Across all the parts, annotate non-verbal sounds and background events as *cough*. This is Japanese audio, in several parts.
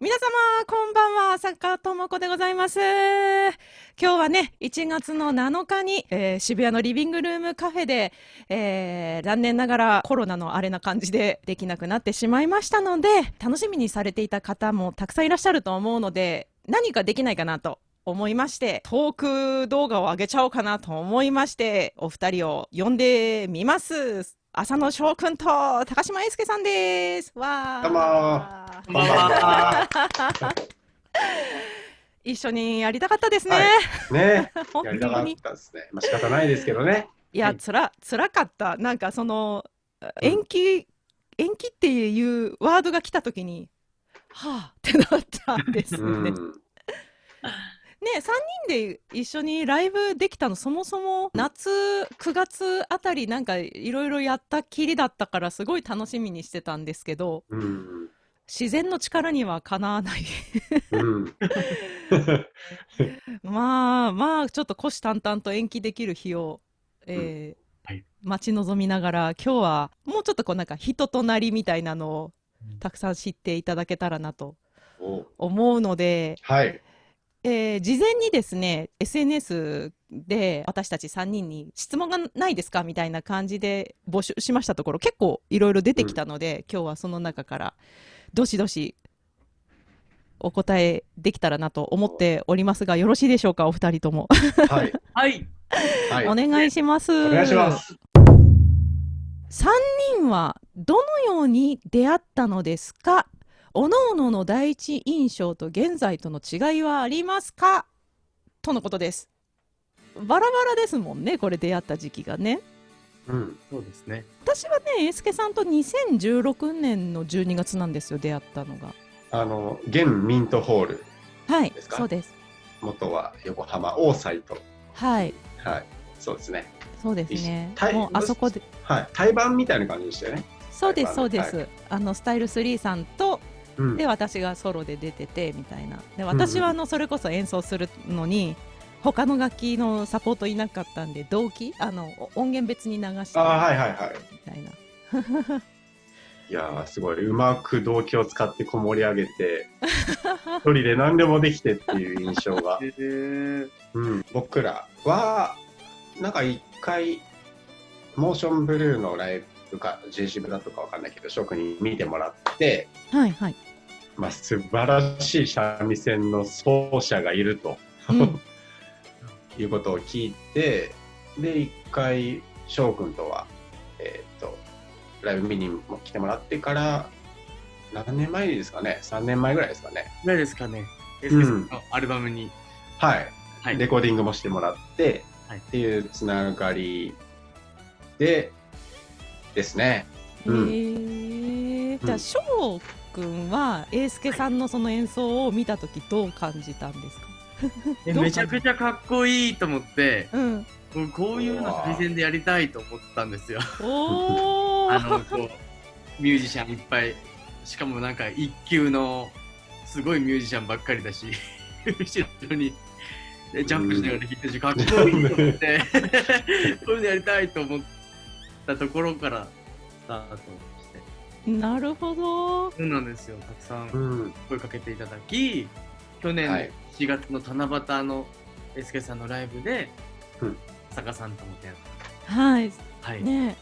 皆様、こんばんは、坂智子でございます。今日はね、1月の7日に、えー渋谷のリビングルームカフェで、えー残念ながらコロナのあれな感じでできなくなってしまいましたので、楽しみにされていた方もたくさんいらっしゃると思うので、何かできないかなと思いまして、トーク動画を上げちゃおうかなと思いまして、お二人を呼んでみます。浅野翔くんと高島英介さんです。わー。どうもこんばんは。*laughs* 一緒にやりたかったですね。はいね、*laughs* 本やりたかっ。たですね。まあ仕方ないですけどね。いや、つら、つらかった。なんかその、延期、延期っていうワードが来たときに、はあってなったんですよね。うん。ね、3人で一緒にライブできたの、そもそも夏、9月あたりなんかいろいろやったきりだったから、すごい楽しみにしてたんですけど、うん。自然の力にはかなわない。うん。*laughs* まあまあ、ちょっと虎視眈々と延期できる日を、えーはい待ち望みながら、今日はもうちょっとこうなんか人となりみたいなのをたくさん知っていただけたらなとお思うので、はい。えー事前にですね、SNS で私たち3人に質問がないですかみたいな感じで募集しましたところ、結構いろいろ出てきたので、今日はその中からどしどしお答えできたらなと思っておりますが、よろしいでしょうか、お二人とも。はい。*laughs* はい。はい。お願いします。お願いします。3人はどのように出会ったのですかおのおのの第一印象と現在との違いはありますか？とのことです。バラバラですもんね、これ出会った時期がね。うん。そうですね。私はね、英介さんと2016年の12月なんですよ、出会ったのが。あの、現ミントホール、はいそうです。元は横浜大サイト。はい、はい。そうですね。そうですね一。もうあそこで、はい。対バンみたいな感じでしたよね。そうです、そうはいです。あの、スタイル3さんと、うん。で私がソロで出ててみたいな。で私はあのそれこそ演奏するのに他の楽器のサポートいなかったんで同期あのお音源別に流してあはいはいはい。みたいな。*laughs* いやー、すごい。うまく動機を使ってこもり上げて、一人で何でもできてっていう印象が。*laughs* えー、うん、僕らは、なんか一回、モーションブルーのライブか、JC ブだとかわかんないけど、職に見てもらって、はいはい、まあ、素晴らしい三味線の奏者がいると、うん *laughs* いうことを聞いて、で、一回、翔くんとは、えーっと、ライブ見にも来てもらってから、何年前ですかね ?3 年前ぐらいですかね。何ですかね。エスケさんのアルバムに。はい。はい。レコーディングもしてもらって、はいっていうつながりでですね。えうんー、じゃあうん翔くんは英介さんのその演奏を見た時どう感じたんですか？*laughs* めちゃくちゃかっこいいと思って、うん。こういうの最善でやりたいと思ったんですよ。*laughs* あの、こう、ミュージシャンいっぱい、しかもなんか一級のすごいミュージシャンばっかりだし、*laughs* 後ろに。でジャンプしながら弾いてるし、かっこいいと思って、こういうのやりたいと思ったところからスタート。なるほどそうなんですよ。たくさんうん。声かけていただき、去年はい4月の七夕のエスケさんのライブで、うん坂さんとも出会っはいた。はい。ね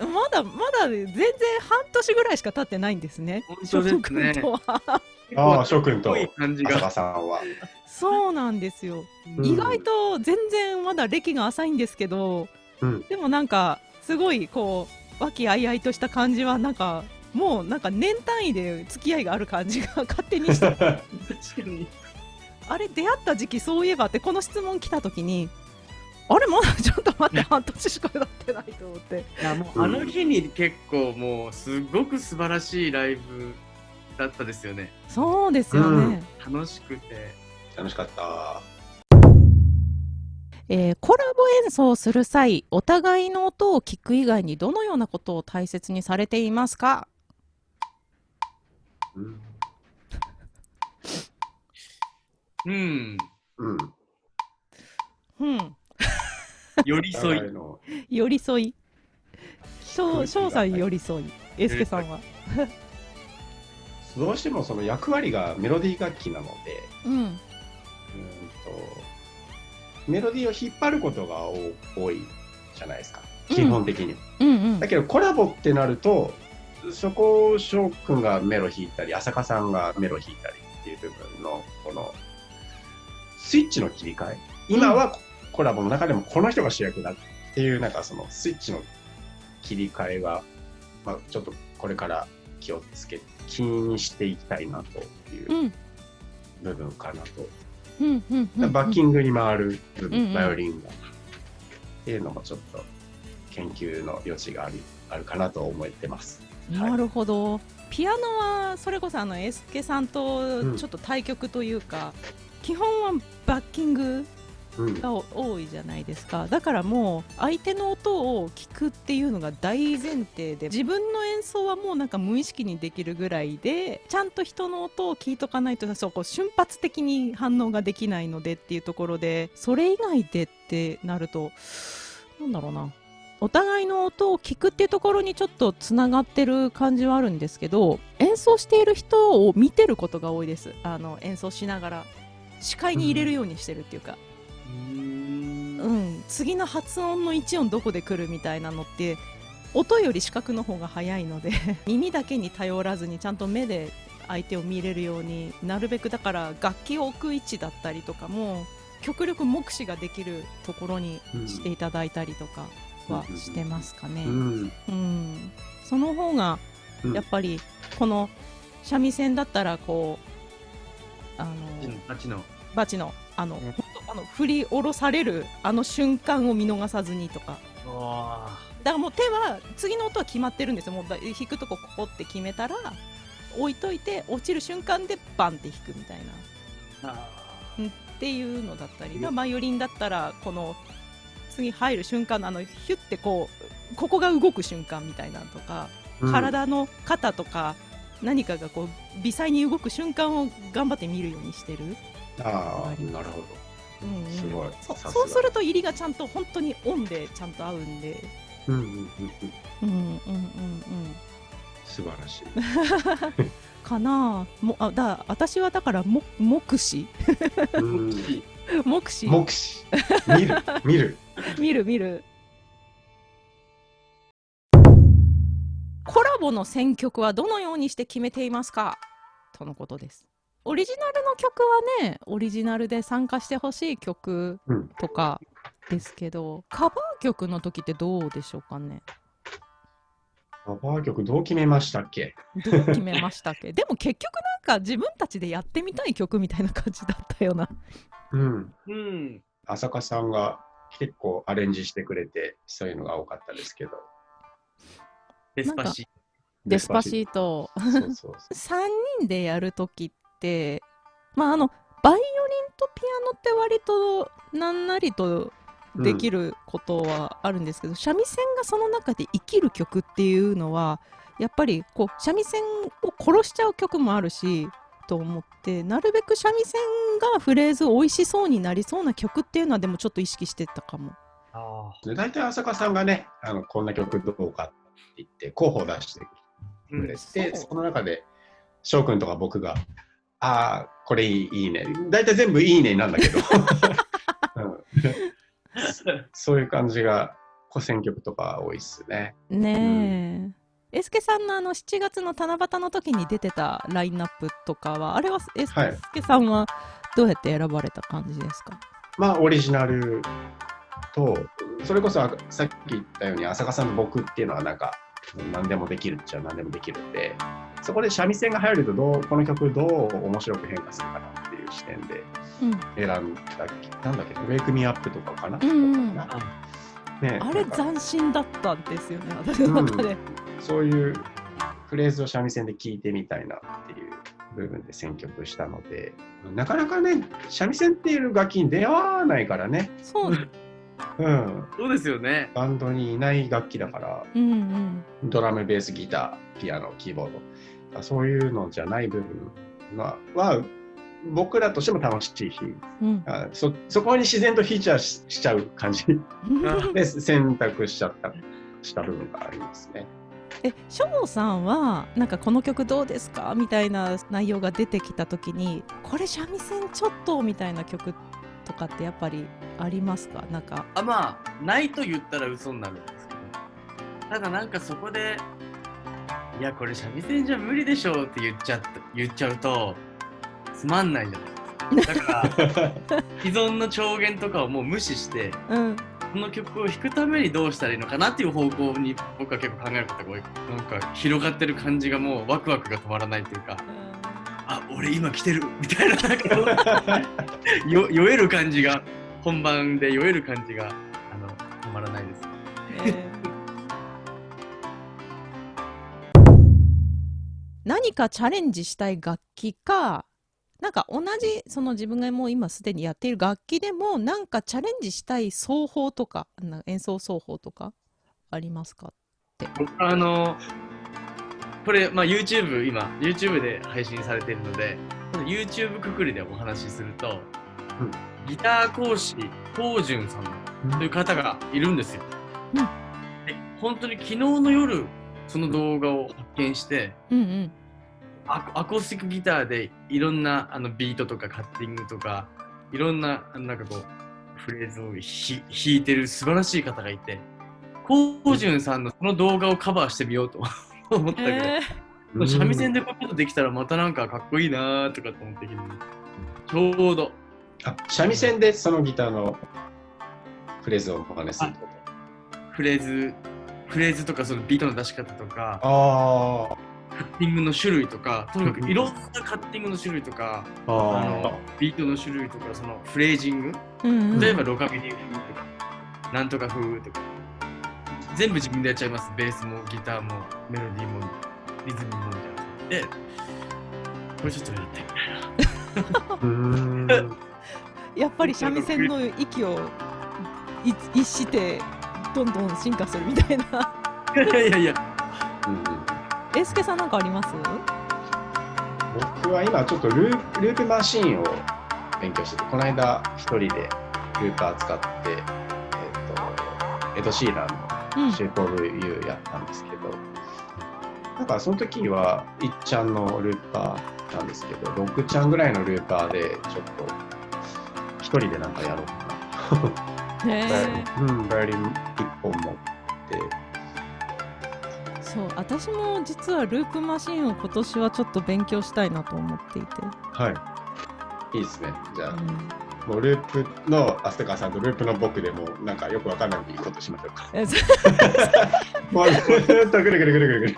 えまだまだ全然半年ぐらいしか経ってないんですね。本当ですね翔くんとはああ、翔くんとかっこいい感じ浅が。田さんは。そうなんですよ。うん意外と全然まだ歴が浅いんですけど、うんでもなんかすごいこう和気あいあいとした感じはなんかもうなんか年単位で付き合いがある感じが勝手にして *laughs* 確かに。あれ出会った時期そういえばってこの質問来た時にあれまだちょっと待って半年しか経ってないと思っていやもうあの日に結構もうすごく素晴らしいライブだったですよね。そうですよね。うん楽しくて。楽しかった。えーコラボ演奏する際お互いの音を聞く以外にどのようなことを大切にされていますか？うん。うん。うん。うん寄り添い。*laughs* 寄り添い翔翔さん寄り添いエスケさんはどうしてもその役割がメロディー楽器なので、うんうんとメロディーを引っ張ることが多多いじゃないですか、うん基本的には。うんうんだけどコラボってなると、そこを翔くんがメロ弾いたり、浅香さんがメロ弾いたりっていう部分の、この、スイッチの切り替え。今はコラボの中でもこの人が主役だっていう、なんかそのスイッチの切り替えが、まあちょっとこれから気をつけ、気にしていきたいなといううん部分かなと。うんうんうんバッキングに回る部分、バイオリンが。っていうのもちょっと研究の余地があるあるかなと思ってます。なるほど、ピアノはそれこそあのエスケさんとんちょっと対局というか、基本はバッキングうん、が多いじゃないですか。だからもう相手の音を聞くっていうのが大前提で自分の演奏はもうなんか無意識にできるぐらいでちゃんと人の音を聞いとかないとそうこう瞬発的に反応ができないのでっていうところでそれ以外でってなるとなんだろうなお互いの音を聞くっていうところにちょっとつながってる感じはあるんですけど演奏している人を見てることが多いです。あの演奏しながら視界に入れるようにしてるっていうか、うん、次の発音の1音どこで来るみたいなのって音より視覚の方が早いので *laughs* 耳だけに頼らずにちゃんと目で相手を見れるようになるべくだから楽器を置く位置だったりとかも極力目視ができるところにしていただいたりとかはしてますかね。うん。うん、その方がうん。やっぱりこの三味線だったらこうあのあっちの。バチのあの、あの振り下ろされるあの瞬間を見逃さずにとか。あだからもう手は次の音は決まってるんですよ。もうだ弾くとこここって決めたら置いといて落ちる瞬間でバンって弾くみたいな。あ。っていうのだったり、バイオリンだったらこの次入る瞬間のあのヒュッてこうここが動く瞬間みたいなのとか、うん。体の肩とか何かがこう微細に動く瞬間を頑張って見るようにしてる、ああ、なるほど。うんうん。すごい。そうすると入りがちゃんと本当にオンでちゃんと合うんで。うんうんうんうん。うんうん素晴らしい。*laughs* かなあもあだ私はだからも目視。うん *laughs* 目視？目視。見る、*laughs* 見る。見る見る。コラボの選曲はどのようにして決めていますか？とのことです。オリジナルの曲はねオリジナルで参加してほしい曲うん。とかですけど、カバー曲の時ってどうでしょうかね？カバー曲どう決めましたっけ？どう決めましたっけ？でも結局なんか自分たちでやってみたい曲みたいな感じだったようなうん。うん。浅香さんが結構アレンジしてくれて、そういうのが多かったですけど。デスパシ。デスパシートそうそうそう。3人でやるときってまああのバイオリンとピアノって割となんなりとできることはあるんですけど、三味線がその中で生きる曲っていうのはやっぱりこう三味線を殺しちゃう曲もあるしと思ってなるべく三味線がフレーズ美味しそうになりそうな曲っていうのはでもちょっと意識してたかも。あで大体浅香さんがね、あのこんな曲どうかって言って候補を出してくれて、そうその中で翔くんとか僕が「ああこれいいね」大体全部「いいね」なんだけど、うんそういう感じが古選曲とか多いっすね。ねえ。エスケさんのあの7月の七夕の時に出てたラインナップとかはあれはエスはいケさんはどうやって選ばれた感じですか？まあオリジナルとそれこそあさっき言ったように浅香さんの僕っていうのはなんか何でもできるっちゃ何でもできるんでそこで三味線が入るとどうこの曲どう面白く変化するかなっていう視点でうん、選んだなんだっけ「ウェイクミアップとかかな、うんうん。ね、あれ斬新だったんですよね私の中で、そういうフレーズを三味線で聴いてみたいなっていう部分で選曲したのでなかなかね三味線っていう楽器に出会わないからね、そう。うん、そうですよね。バンドにいない楽器だからうんうん。ドラムベースギターピアノキーボード。そういうのじゃない部分はは僕らとしても楽しいしうん。あそそこに自然とフィーチャーししちゃう感じ。*laughs* *laughs* で選択しちゃったした部分がありますね。えショウさんはなんかこの曲どうですかみたいな内容が出てきた時にこれ三味線ちょっとみたいな曲とかってやっぱりありますか？なんか。あまあないと言ったら嘘になるんですけど。ただなんかそこでいやこれ三味線じゃ無理でしょって言っちゃ言っちゃうとつまんないじゃないですか。だから *laughs* 既存の調弦とかをもう無視してうんこの曲を弾くためにどうしたらいいのかなっていう方向に僕は結構考えることが多い。なんか広がってる感じがもうワクワクが止まらないというかあ俺今来てるみたいななんか。よ酔える感じが本番で酔える感じがあの止まらないです。えー。*laughs* 何かチャレンジしたい楽器かなんか同じその自分がもう今すでにやっている楽器でもなんかチャレンジしたい奏法とかな演奏奏法とかありますか僕あのこれ、まあ、YouTube 今 YouTube で配信されているので YouTube くくりでお話しすると、うん。ギター講師東潤さんという方がいるんですよ、うん。で本当に昨日の夜その動画を発見してうんうんアコアコースティックギターでいろんなあのビートとかカッティングとかいろんななんかこうフレーズをひ弾いてる素晴らしい方がいてコウジュンさんのその動画をカバーしてみようと *laughs* 思ったぐらい、えうん三味線でこういうことできたらまたなんかかっこいいなーとかと思ってきて。ちょうど。あ三味線でそのギターのフレーズをお真似するってこフレーズフレーズとかそのビートの出し方とか。とカッティングの種類とかとにかくいろんなカッティングの種類とかああのビートの種類とかそのフレージング。うんうん。例えばロカビリー風とか、なんとか風とか、全部自分でやっちゃいます。ベースもギターもメロディーもリズムもみたいな。で、これちょっとやってみたいな。*laughs* やっぱり三味線の域をい逸してどんどん進化するみたいな。*laughs* いやいやいや、うんうんえーすけさんなんかあります？僕は今ちょっとルーループマシーンを勉強しててこの間一人でルーパー使って、えー、とエド・シーラン。の「Shape of You」やったんですけど、なんかその時は1ちゃんのルーパーなんですけど6ちゃんぐらいのルーパーでちょっと一人でなんかやろうかな。ねうん、バイオリン1本持ってそう私も実はループマシンを今年はちょっと勉強したいなと思っていて、はいいいですねじゃあうんもうループのアステカさんとループの僕でもうなんかよくわかんないいいことしましょうか。えそもうずっとぐるぐるぐるぐるぐる。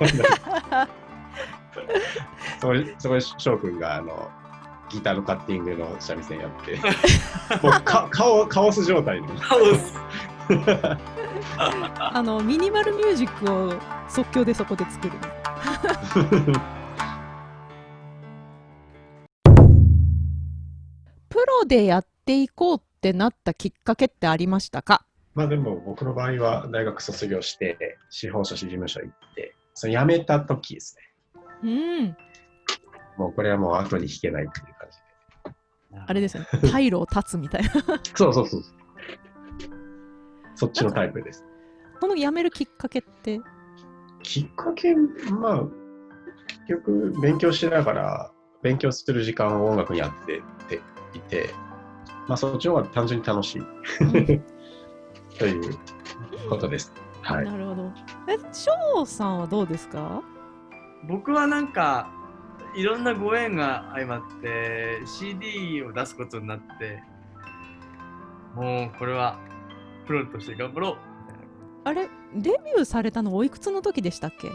そこで、*laughs* そこで翔くんがあのギターのカッティングの三味線やって、*laughs* もうかカオカオス状態 *laughs* の。カオス。あのミニマルミュージックを即興でそこで作る *laughs* プロでやっていこうってなったきっかけってありましたか？まあでも僕の場合は大学卒業して司法書士事務所行って、その辞めた時ですね。うんもうこれはもう後に引けないっていう感じで。あれですよね退路を断つみたいな *laughs* そうそうそう。そっちのタイプです。この辞めるきっかけってきっかけ、まあ、結局、勉強しながら、勉強する時間を音楽にやってていて、まあ、そっちの方が単純に楽しい *laughs* ということです。はい。なるほどえ翔さんはどうですか？僕はなんか、いろんなご縁が相まって CD を出すことになって、もうこれはプロとして頑張ろうみたいな。あれ？デビューされたのおいくつの時でしたっけ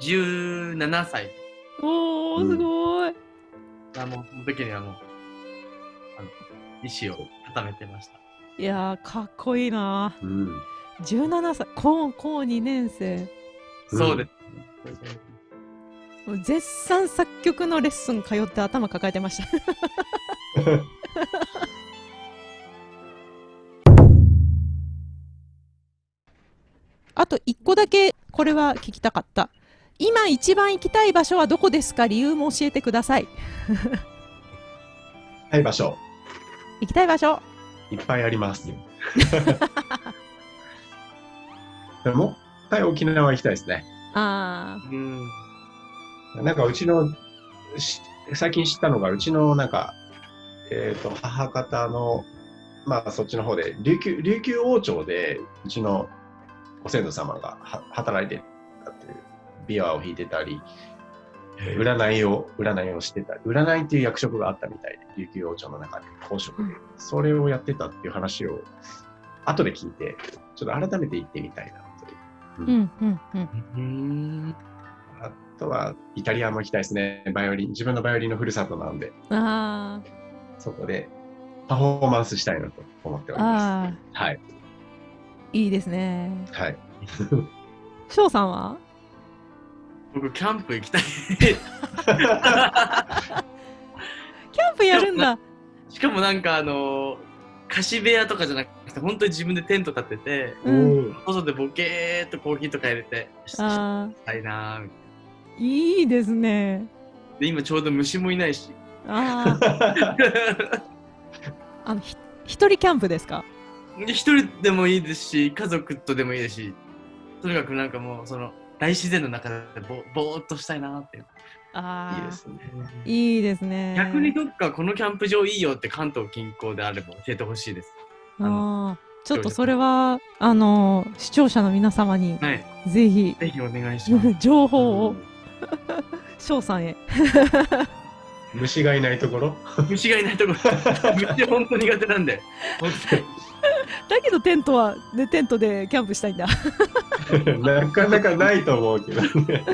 ？17歳。おーうんすごい、あのその時にはもう、あの意思を固めてました。いやーかっこいいなうん。17歳高高2年生うんそうです。もう絶賛作曲のレッスン通って頭抱えてました *laughs* あと1個だけこれは聞きたかった今一番行きたい場所はどこですか？理由も教えてくださいはい、場所、行きたい場所いっぱいあります。でも、回沖縄行きたいですね。あうん。なんかうちの、し最近知ったのが、うちのなんか、えっ、と、母方の、まあそっちの方で、琉球、琉球王朝で、うちのご先祖様がは働いてたっていう、琵琶を弾いてたり、占いを、占いをしてたり、占いっていう役職があったみたいで、琉球王朝の中で、公職で、それをやってたっていう話を、後で聞いて、ちょっと改めて行ってみたいなという。あ。うんうんうん。うん。あとは、イタリアも行きたいですね。バイオリン。自分のバイオリンのふるさとなんで、あそこでパフォーマンスしたいなと思っておりまあ。す。はい。いいですね。はい。翔さんは？僕、キャンプ行きたい。キャンプやるんだ。しかもなんかあの貸し部屋とかじゃなくて本当に自分でテント立ててうん。外でボケーっとコーヒーとか入れてしああ。したいなーみたいいいですね。なで今ちょうど虫もいないしああ。*laughs* あの、ひ一人キャンプですか？で一人でもいいですし家族とでもいいですしとにかくなんかもうその大自然の中でぼぼーっとしたいなーってああ。いいですね。いいですね。逆にどっかこのキャンプ場いいよって関東近郊であれば教えてほしいですああ。ちょっとそれは、あの、視聴者の皆様に、はいぜひ、ぜひお願いします *laughs* 情報を、*laughs* 翔さんへ。*laughs* 虫がいないところ？虫がいないところ虫本当苦手なんで本当にだけどテントは、ね、テントでキャンプしたいんだ。*laughs* なかなかないと思うけどね。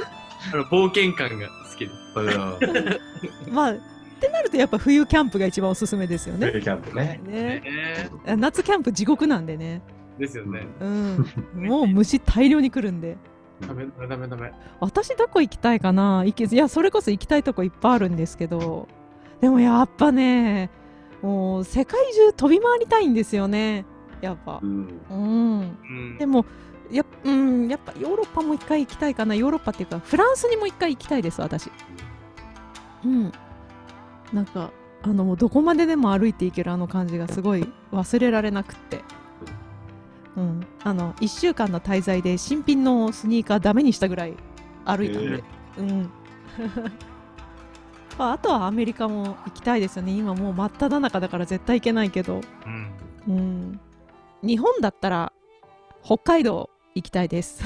あの冒険感が好きですまあ、ってなるとやっぱ冬キャンプが一番おすすめですよね。キャンプね。ねね夏キャンプ地獄なんでね。ですよねうん。もう虫大量に来るんで。ダメダメダメ私どこ行きたいかな？行けいやそれこそ行きたいとこいっぱいあるんですけどでもやっぱねもう世界中飛び回りたいんですよねやっぱ。うん。うん。うん。でもや,、うん、やっぱヨーロッパも一回行きたいかな。ヨーロッパっていうかフランスにも一回行きたいです私。うん。なんかあのもうどこまででも歩いていけるあの感じがすごい忘れられなくって。うん。あの1週間の滞在で新品のスニーカーダメにしたぐらい歩いたんで、うん。*laughs* まああとはアメリカも行きたいですよね。今もう真っ只中だから絶対行けないけど。うん。うん日本だったら北海道行きたいです。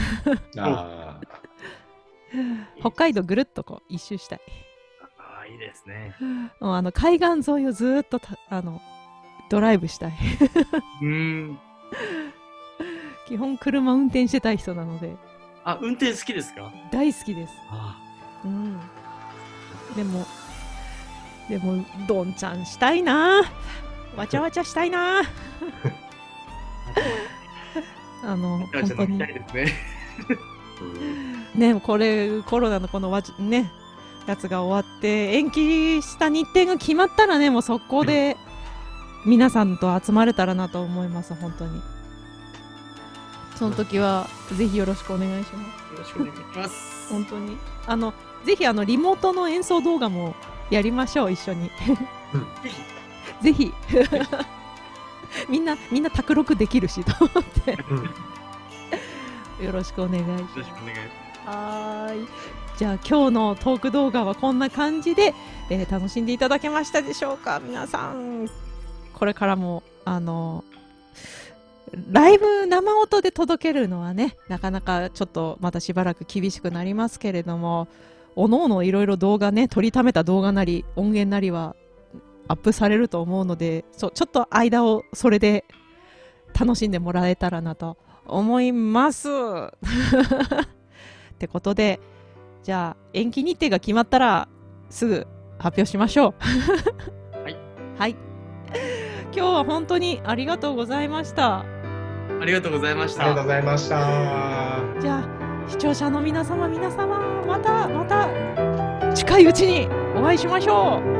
あ *laughs* 北海道ぐるっとこう一周したい。ああいいですね。もうあの海岸沿いをずーっとたあのドライブしたい。うん。基本車運転してたい人なので。あ運転好きですか？大好きです。あうん。でもでもどんちゃんしたいなわちゃわちゃしたいな *laughs* あの本当に。ねうん *laughs* ね。これコロナのこのわちねやつが終わって延期した日程が決まったらねもう速攻で皆さんと集まれたらなと思います本当に。その時はぜひよろしくお願いします。よろしくお願いします。本当に。あのぜひあのリモートの演奏動画もやりましょう一緒に。*laughs* ぜひみんなみんな卓録できるしと思って。よろしくお願いします。よろしくお願いしはーい。じゃあ今日のトーク動画はこんな感じで、えー楽しんでいただけましたでしょうか？皆さん。これからも、あの、ライブ生音で届けるのはね、なかなかちょっとまたしばらく厳しくなりますけれども、おのおのいろいろ動画ね、撮りためた動画なり、音源なりはアップされると思うので、そうちょっと間をそれで楽しんでもらえたらなと思います。*laughs* ってことで、じゃあ延期日程が決まったらすぐ発表しましょう。はい。はい。今日は本当にありがとうございました。ありがとうございましありがとうたございました。じゃあ視聴者の皆様皆様またまた近いうちにお会いしましょう。